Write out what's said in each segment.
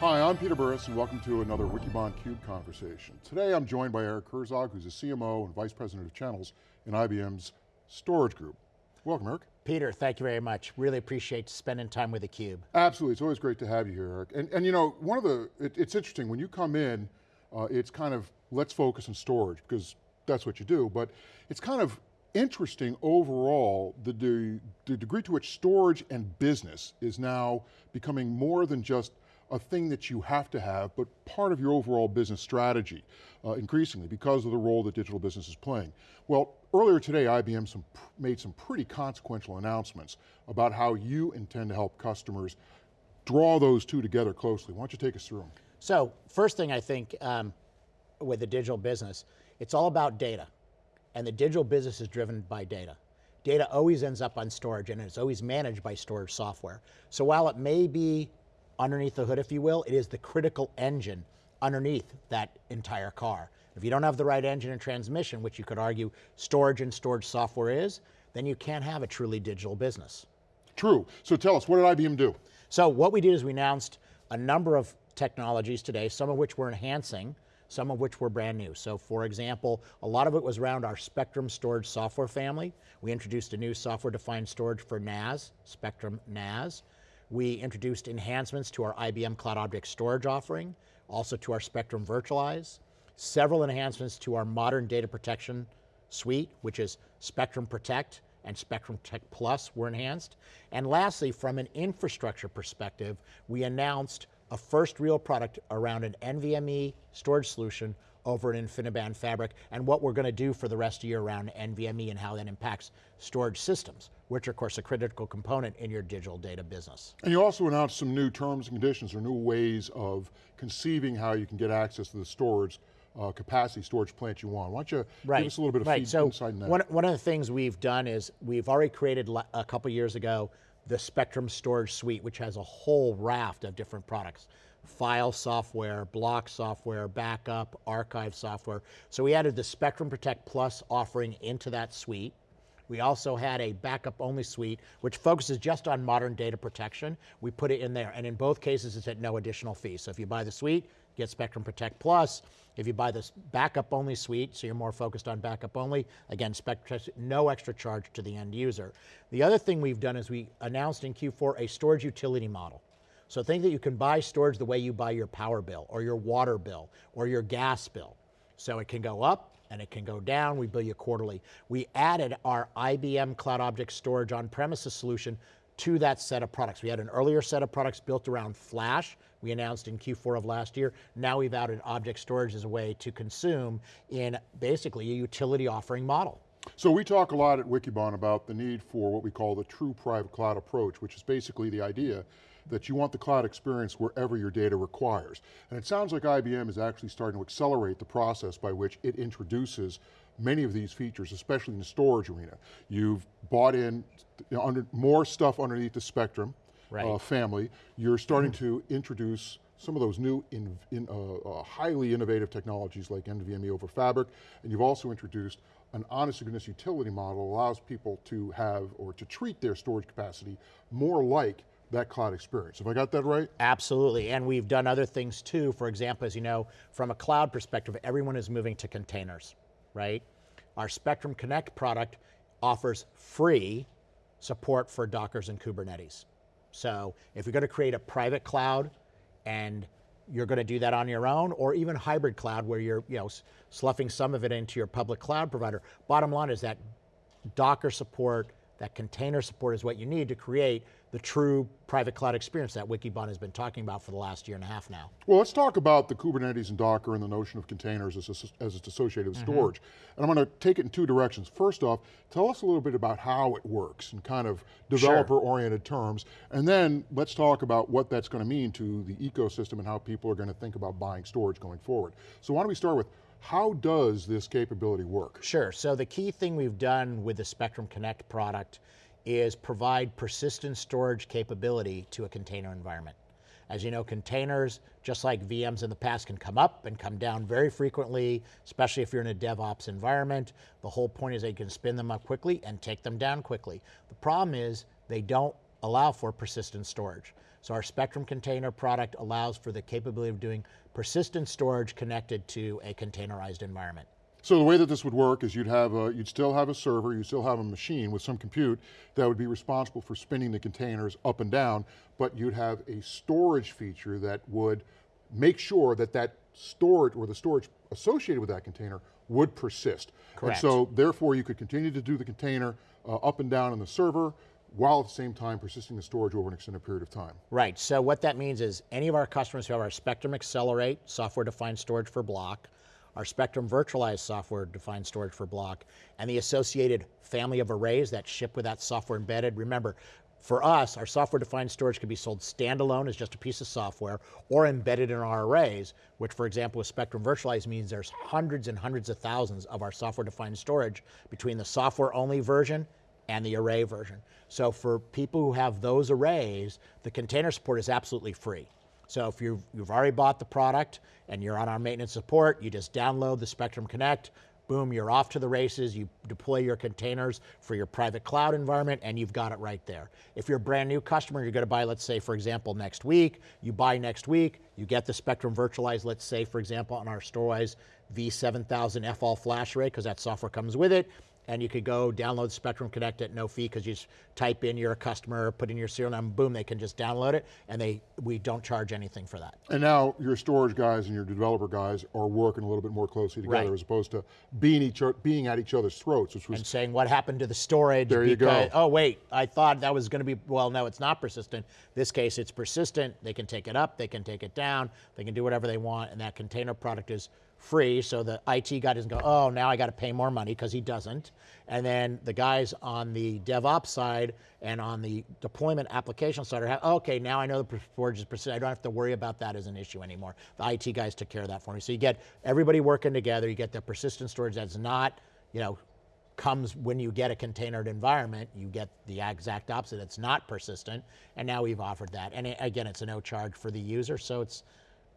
Hi, I'm Peter Burris and welcome to another Wikibon Cube conversation. Today I'm joined by Eric Herzog, who's the CMO and Vice President of Channels in IBM's Storage Group. Welcome, Eric. Peter, thank you very much. Really appreciate spending time with theCUBE. Absolutely, it's always great to have you here, Eric. And, and you know, one of the, it, it's interesting, when you come in, uh, it's kind of, let's focus on storage, because that's what you do, but it's kind of interesting overall, the, de the degree to which storage and business is now becoming more than just a thing that you have to have, but part of your overall business strategy, uh, increasingly, because of the role that digital business is playing. Well, earlier today, IBM some, made some pretty consequential announcements about how you intend to help customers draw those two together closely. Why don't you take us through them? So, first thing I think um, with the digital business, it's all about data. And the digital business is driven by data. Data always ends up on storage and it's always managed by storage software. So while it may be underneath the hood, if you will, it is the critical engine underneath that entire car. If you don't have the right engine and transmission, which you could argue storage and storage software is, then you can't have a truly digital business. True, so tell us, what did IBM do? So what we did is we announced a number of technologies today, some of which we're enhancing, some of which were brand new. So for example, a lot of it was around our Spectrum storage software family. We introduced a new software defined storage for NAS, Spectrum NAS. We introduced enhancements to our IBM Cloud Object Storage offering, also to our Spectrum Virtualize, several enhancements to our modern data protection suite, which is Spectrum Protect and Spectrum Protect Plus were enhanced. And lastly, from an infrastructure perspective, we announced a first real product around an NVMe storage solution over an InfiniBand fabric and what we're going to do for the rest of the year around NVMe and how that impacts storage systems, which are of course a critical component in your digital data business. And you also announced some new terms and conditions or new ways of conceiving how you can get access to the storage uh, capacity storage plant you want. Why don't you right. give us a little bit of right. feed, so insight in that? One, one of the things we've done is we've already created a couple years ago the Spectrum Storage Suite, which has a whole raft of different products file software, block software, backup, archive software. So we added the Spectrum Protect Plus offering into that suite. We also had a backup only suite, which focuses just on modern data protection. We put it in there, and in both cases it's at no additional fee. So if you buy the suite, get Spectrum Protect Plus. If you buy this backup only suite, so you're more focused on backup only, again, Spectrum, no extra charge to the end user. The other thing we've done is we announced in Q4 a storage utility model. So think that you can buy storage the way you buy your power bill or your water bill or your gas bill. So it can go up and it can go down, we bill you quarterly. We added our IBM Cloud Object Storage on-premises solution to that set of products. We had an earlier set of products built around Flash, we announced in Q4 of last year. Now we've added object storage as a way to consume in basically a utility offering model. So we talk a lot at Wikibon about the need for what we call the true private cloud approach, which is basically the idea that you want the cloud experience wherever your data requires. And it sounds like IBM is actually starting to accelerate the process by which it introduces many of these features, especially in the storage arena. You've bought in you know, under, more stuff underneath the Spectrum right. uh, family. You're starting mm -hmm. to introduce some of those new, in, in, uh, uh, highly innovative technologies like NVMe over Fabric, and you've also introduced an honest to goodness utility model allows people to have, or to treat their storage capacity more like that cloud experience. Have I got that right? Absolutely, and we've done other things too. For example, as you know, from a cloud perspective, everyone is moving to containers, right? Our Spectrum Connect product offers free support for Dockers and Kubernetes. So if you're going to create a private cloud and you're going to do that on your own, or even hybrid cloud where you're you know, sloughing some of it into your public cloud provider, bottom line is that Docker support, that container support is what you need to create the true private cloud experience that Wikibon has been talking about for the last year and a half now. Well, let's talk about the Kubernetes and Docker and the notion of containers as, as it's associated with mm -hmm. storage. And I'm going to take it in two directions. First off, tell us a little bit about how it works in kind of developer-oriented sure. terms. And then let's talk about what that's going to mean to the ecosystem and how people are going to think about buying storage going forward. So why don't we start with how does this capability work? Sure, so the key thing we've done with the Spectrum Connect product is provide persistent storage capability to a container environment. As you know, containers, just like VMs in the past, can come up and come down very frequently, especially if you're in a DevOps environment. The whole point is they can spin them up quickly and take them down quickly. The problem is they don't allow for persistent storage. So our Spectrum container product allows for the capability of doing persistent storage connected to a containerized environment. So the way that this would work is you'd have a, you'd still have a server, you still have a machine with some compute that would be responsible for spinning the containers up and down, but you'd have a storage feature that would make sure that that storage or the storage associated with that container would persist. Correct. And so therefore you could continue to do the container uh, up and down in the server while at the same time persisting the storage over an extended period of time. Right, so what that means is any of our customers who have our Spectrum Accelerate software-defined storage for block, our Spectrum Virtualized software-defined storage for block, and the associated family of arrays that ship with that software embedded. Remember, for us, our software-defined storage can be sold standalone as just a piece of software or embedded in our arrays, which for example with Spectrum Virtualized means there's hundreds and hundreds of thousands of our software-defined storage between the software-only version and the array version. So for people who have those arrays, the container support is absolutely free. So if you've, you've already bought the product and you're on our maintenance support, you just download the Spectrum Connect, boom, you're off to the races, you deploy your containers for your private cloud environment and you've got it right there. If you're a brand new customer, you're gonna buy, let's say for example, next week, you buy next week, you get the Spectrum virtualized, let's say for example, on our Storwize V7000 F all flash array, because that software comes with it, and you could go download Spectrum Connect at no fee because you just type in you're a customer, put in your serial number, boom, they can just download it, and they we don't charge anything for that. And now your storage guys and your developer guys are working a little bit more closely together Right. as opposed to being, each, being at each other's throats, which was and saying what happened to the storage There you go. oh wait, I thought that was going to be, well, no, it's not persistent. This case, it's persistent. They can take it up, they can take it down, they can do whatever they want, and that container product is free, so the IT guy doesn't go, oh, now I got to pay more money, because he doesn't. And then the guys on the DevOps side and on the deployment application side are, okay, now I know the storage is persistent. I don't have to worry about that as an issue anymore. The IT guys took care of that for me. So you get everybody working together, you get the persistent storage that's not, you know, comes when you get a containered environment, you get the exact opposite. It's not persistent, and now we've offered that. And it- again, it's a no charge for the user, so it's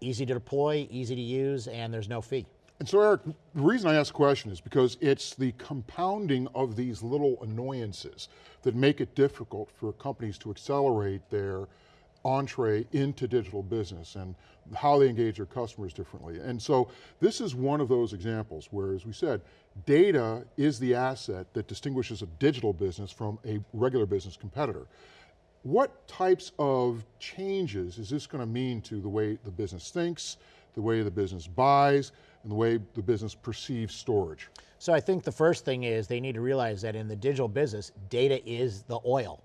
easy to deploy, easy to use, and there's no fee. And so Eric, the reason I ask the question is because it's the compounding of these little annoyances that make it difficult for companies to accelerate their entree into digital business and how they engage their customers differently. And so this is one of those examples where, as we said, data is the asset that distinguishes a digital business from a regular business competitor. What types of changes is this going to mean to the way the business thinks, the way the business buys, and the way the business perceives storage? So I think the first thing is they need to realize that in the digital business, data is the oil.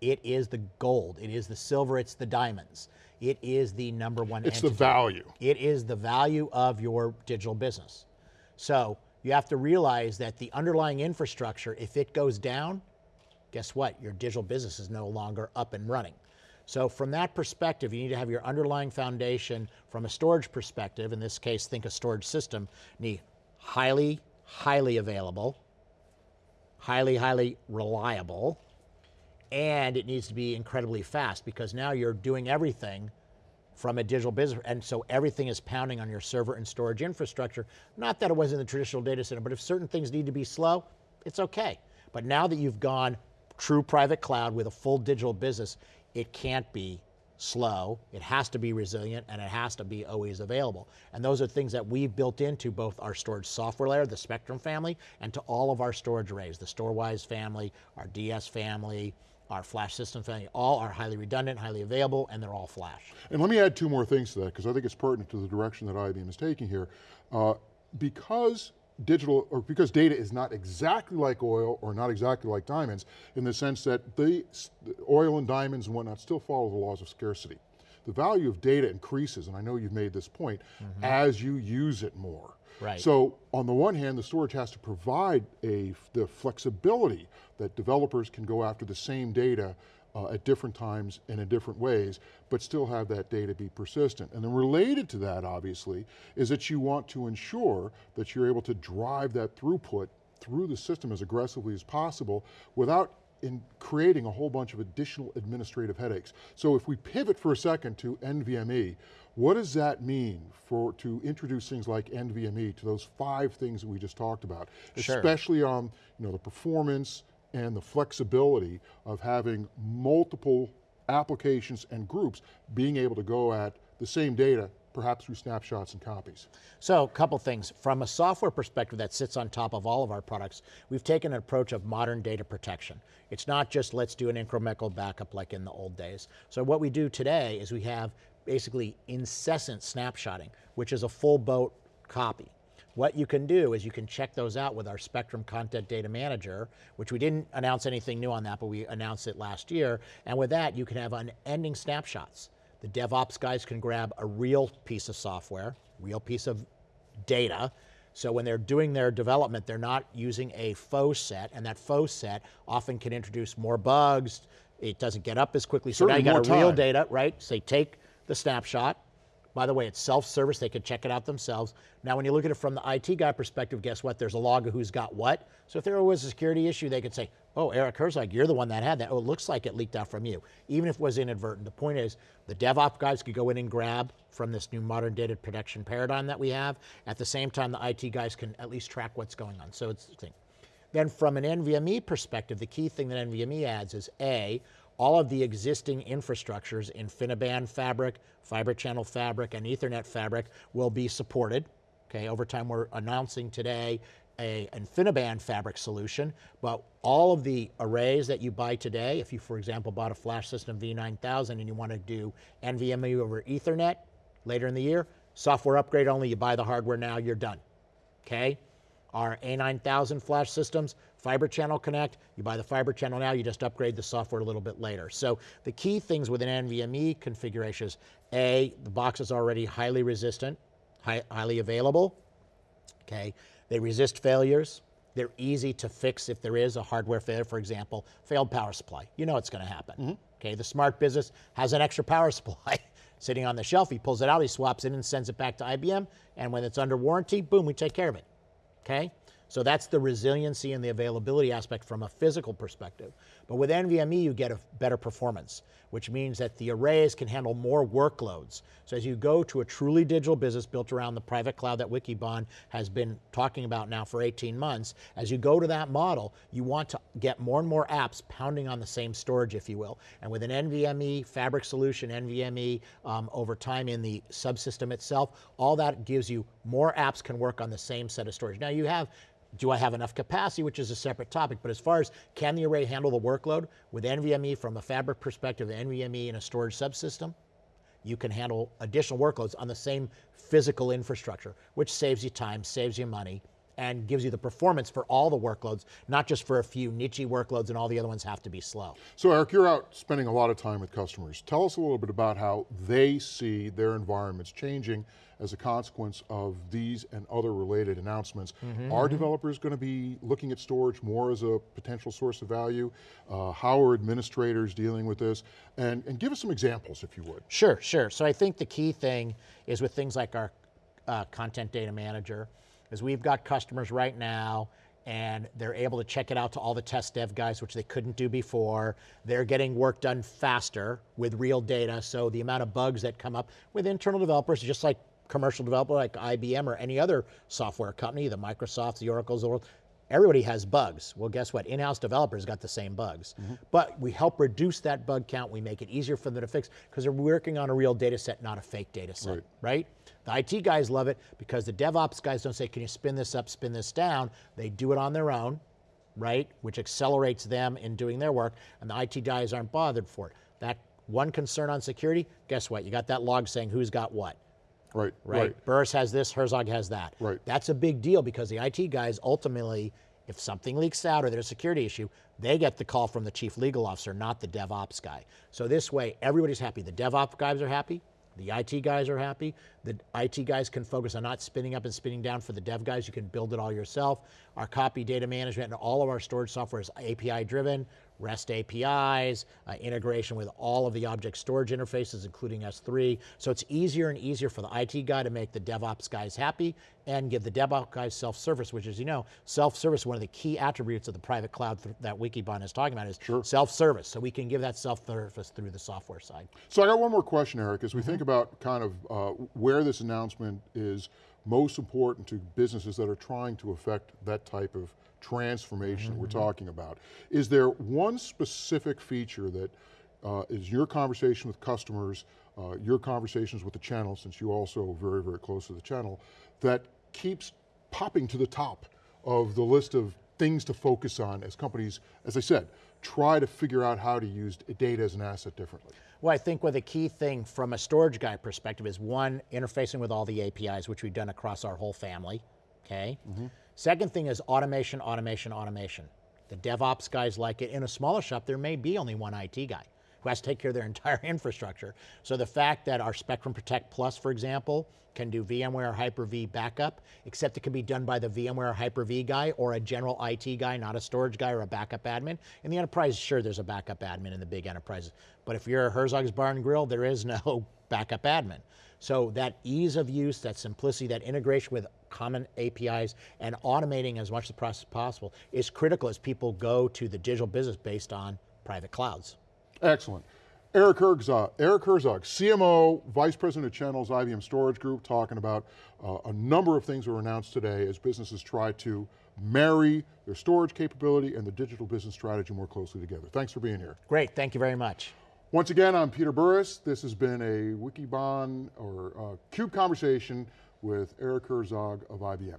It is the gold, it is the silver, it's the diamonds. It is the number one It's the value. It is the value of your digital business. So you have to realize that the underlying infrastructure, if it goes down, guess what? Your digital business is no longer up and running. So from that perspective, you need to have your underlying foundation from a storage perspective, in this case, think a storage system, need highly, highly available, highly, highly reliable, and it needs to be incredibly fast because now you're doing everything from a digital business, and so everything is pounding on your server and storage infrastructure. Not that it wasn't the traditional data center, but if certain things need to be slow, it's okay. But now that you've gone true private cloud with a full digital business, it can't be slow, it has to be resilient, and it has to be always available. And those are things that we've built into both our storage software layer, the Spectrum family, and to all of our storage arrays, the Storwize family, our DS family, our flash system family, all are highly redundant, highly available, and they're all flash. And let me add two more things to that because I think it's pertinent to the direction that IBM is taking here. Uh, because digital, or because data is not exactly like oil or not exactly like diamonds in the sense that the oil and diamonds and whatnot still follow the laws of scarcity. The value of data increases, and I know you've made this point, mm-hmm. as you use it more. Right. So on the one hand, the storage has to provide a, the flexibility that developers can go after the same data uh, at different times and in different ways, but still have that data be persistent. And then related to that, obviously, is that you want to ensure that you're able to drive that throughput through the system as aggressively as possible without in creating a whole bunch of additional administrative headaches. So if we pivot for a second to NVMe, what does that mean for to introduce things like NVMe to those five things that we just talked about, Sure. especially on you know the performance and the flexibility of having multiple applications and groups being able to go at the same data, perhaps through snapshots and copies? So a couple things. From a software perspective that sits on top of all of our products, we've taken an approach of modern data protection. It's not just let's do an incremental backup like in the old days. So what we do today is we have basically incessant snapshotting, which is a full boat copy. What you can do is you can check those out with our Spectrum Content Data Manager, which we didn't announce anything new on that, but we announced it last year. And with that, you can have unending snapshots. The DevOps guys can grab a real piece of software, real piece of data, so when they're doing their development, they're not using a faux set, and that faux set often can introduce more bugs. It doesn't get up as quickly. So Certainly now you got a real data, right? So they take the snapshot. By the way, it's self-service. They could check it out themselves. Now, when you look at it from the IT guy perspective, guess what? There's a log of who's got what. So if there was a security issue, they could say, oh, Eric Herzog, you're the one that had that. Oh, it looks like it leaked out from you, even if it was inadvertent. The point is, the DevOps guys could go in and grab from this new modern data protection paradigm that we have. At the same time, the IT guys can at least track what's going on. So it's the thing. Then from an NVMe perspective, the key thing that NVMe adds is A, all of the existing infrastructures, in InfiniBand fabric, fiber channel fabric, and ethernet fabric will be supported. Okay, over time we're announcing today a InfiniBand fabric solution, but all of the arrays that you buy today, if you, for example, bought a flash system V9000 and you want to do NVMe over ethernet later in the year, software upgrade only, you buy the hardware now, you're done. Okay? Our A9000 flash systems, fiber channel connect, you buy the fiber channel now, you just upgrade the software a little bit later. So the key things with an NVMe configuration is A, the box is already highly resistant, high, highly available, okay? They resist failures. They're easy to fix if there is a hardware failure, for example, failed power supply. You know it's going to happen. Mm-hmm. Okay, the smart business has an extra power supply sitting on the shelf. He pulls it out, he swaps it and sends it back to IBM. And when it's under warranty, boom, we take care of it. Okay? So that's the resiliency and the availability aspect from a physical perspective. But with NVMe, you get a better performance, which means that the arrays can handle more workloads. So as you go to a truly digital business built around the private cloud that Wikibon has been talking about now for 18 months, as you go to that model, you want to get more and more apps pounding on the same storage, if you will. And with an NVMe fabric solution, NVMe um, over time in the subsystem itself, all that gives you more apps can work on the same set of storage. Now you have do I have enough capacity, which is a separate topic, but as far as can the array handle the workload, with NVMe from a fabric perspective, NVMe in a storage subsystem, you can handle additional workloads on the same physical infrastructure, which saves you time, saves you money, and gives you the performance for all the workloads, not just for a few niche workloads and all the other ones have to be slow. So Eric, you're out spending a lot of time with customers. Tell us a little bit about how they see their environments changing as a consequence of these and other related announcements. Are developers going to be looking at storage more as a potential source of value? Uh, how are administrators dealing with this? And, and give us some examples if you would. Sure, sure. So I think the key thing is with things like our uh, content data manager, is we've got customers right now and they're able to check it out to all the test dev guys, which they couldn't do before. They're getting work done faster with real data, so the amount of bugs that come up with internal developers, just like commercial developer like IBM or any other software company, the Microsofts, the Oracles, the world, everybody has bugs. Well, guess what? In-house developers got the same bugs. Mm-hmm. But we help reduce that bug count. We make it easier for them to fix because they're working on a real data set, not a fake data set, Right. right? The IT guys love it because the DevOps guys don't say, can you spin this up, spin this down? They do it on their own, right? Which accelerates them in doing their work, and the IT guys aren't bothered for it. That one concern on security, guess what? You got that log saying who's got what Right, right? right. Burris has this, Herzog has that. Right. That's a big deal because the IT guys ultimately, if something leaks out or there's a security issue, they get the call from the chief legal officer, not the DevOps guy. So this way, everybody's happy. The DevOps guys are happy. The IT guys are happy. The IT guys can focus on not spinning up and spinning down for the dev guys. You can build it all yourself. Our copy data management and all of our storage software is API driven. REST APIs, uh, integration with all of the object storage interfaces, including S3. So it's easier and easier for the IT guy to make the DevOps guys happy and give the DevOps guys self-service, which is, you know, self-service, one of the key attributes of the private cloud th- that Wikibon is talking about is self-service. So we can give that self-service through the software side. So I got one more question, Eric. As we think about kind of uh, where this announcement is most important to businesses that are trying to affect that type of transformation that we're talking about, is there one specific feature that uh, is your conversation with customers, uh, your conversations with the channel, since you also are very, very close to the channel, that keeps popping to the top of the list of things to focus on as companies, as I said, try to figure out how to use data as an asset differently. Well, I think what the key thing from a storage guy perspective is one, interfacing with all the APIs, which we've done across our whole family, okay? Second thing is automation, automation, automation. The DevOps guys like it. In a smaller shop, there may be only one IT guy who has to take care of their entire infrastructure. So the fact that our Spectrum Protect Plus, for example, can do VMware Hyper-V backup, except it can be done by the VMware Hyper-V guy or a general IT guy, not a storage guy or a backup admin. In the enterprise, sure, there's a backup admin in the big enterprises. But if you're a Herzog's Bar and Grill, there is no backup admin. So that ease of use, that simplicity, that integration with common APIs and automating as much of the process as possible is critical as people go to the digital business based on private clouds. Excellent. Eric Herzog, Eric Herzog, CMO, Vice President of Channels, IBM Storage Group, talking about uh, a number of things that were announced today as businesses try to marry their storage capability and the digital business strategy more closely together. Thanks for being here. Great, thank you very much. Once again, I'm Peter Burris. This has been a Wikibon or uh, CUBE conversation with Eric Herzog of IBM.